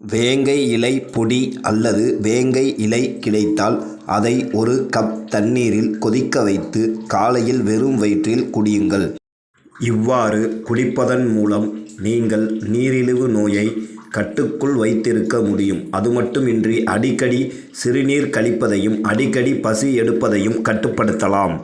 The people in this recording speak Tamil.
வேங்கை இலை பொடி அல்லது வேங்கை இலை கிடைத்தால் அதை ஒரு கப் தண்ணீரில் கொதிக்க வைத்து காலையில் வெறும் வயிற்றில் குடியுங்கள். இவ்வாறு குடிப்பதன் மூலம் நீங்கள் நீரிழிவு நோயை கட்டுக்குள் வைத்திருக்க முடியும். அதுமட்டுமின்றி அடிக்கடி சிறுநீர் கழிப்பதையும் அடிக்கடி பசி எடுப்பதையும் கட்டுப்படுத்தலாம்.